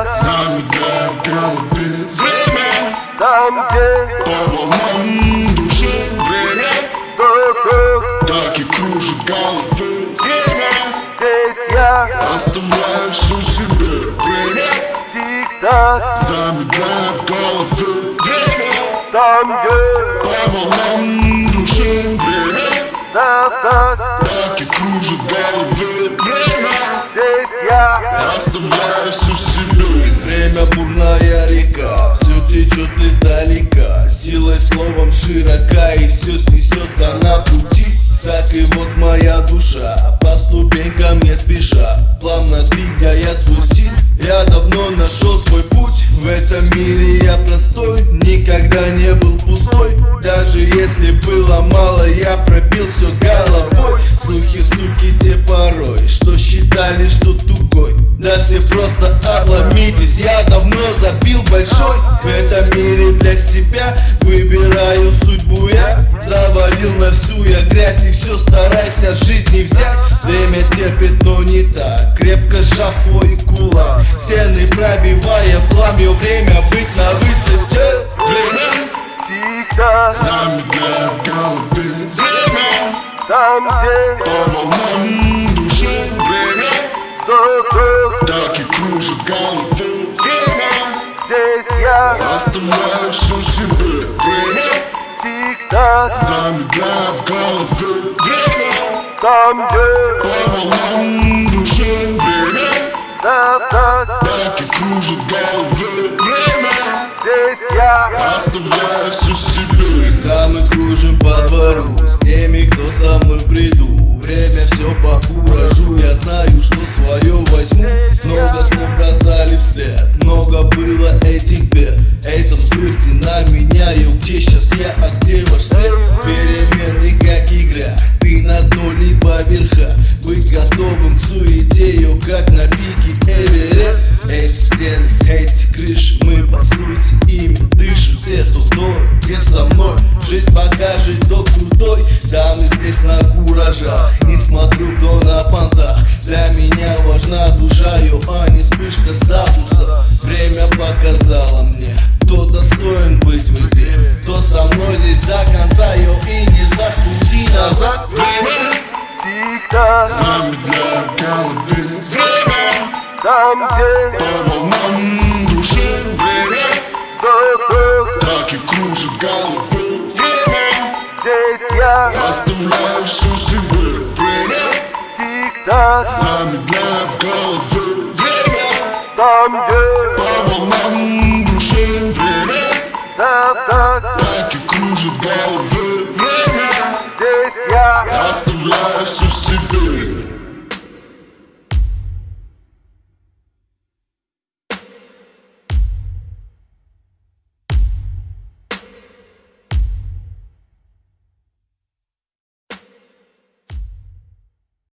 Тик-так Замедляя в голове время Там, где По волнам души время тук-тук Так и кружит головы время Здесь я Оставляю все себе время Тик-так Замедляя в голове время Там, где По волнам души время так-так Так и кружит головы время Здесь я. Оставляю все себе Время бурная река, все течет издалека Силой словом широка и все снесет она пути. Так и вот моя душа, по ступенькам не спеша. Плавно двигая свой стиль, я давно нашел свой путь. В этом мире я простой, никогда не был пустой. Даже если было мало, я пробил все головой. Слухи, суки, считали, что тугой. Да все просто обломитесь, я давно забил большой. В этом мире для себя выбираю судьбу. Я Завалил на всю я грязь и все стараюсь от жизни взять. Время терпит, но не так, крепко сжав свой кулак. Стены пробивая в хлам, ее время быть на высоте. Время. Тик-так Замедляя в голове время. Там, где? По волнам время Здесь я. Оставляю все себе время Тик-так Замедляя в голове время Там, где По волнам души время так-так Так и кружит головы время Здесь я. Оставляю все себе Да мы кружим по двору С теми, кто со мной в бреду. Время все на меня Йо, где сейчас я, а где ваш свет? Перемены как игра Ты на дно, либо верха Быть готовым к суете Йо, как на пике Эверест. Эти стены, эти крыши Мы по сути ими дышим. Все, кто вдор, где со мной. Жизнь покажет, кто крутой. Да, мы здесь на куражах. Не смотрю, кто на понтах. Для меня важна душа, йо, а не вспышка статуса. Время показало до конца, йо, и не сдаст пути назад Время Тик-так Замедляя в голове время Там, где По волнам души время Так и кружит головы время Здесь я Оставляю все себе время Тик-так Замедляя в голове you got.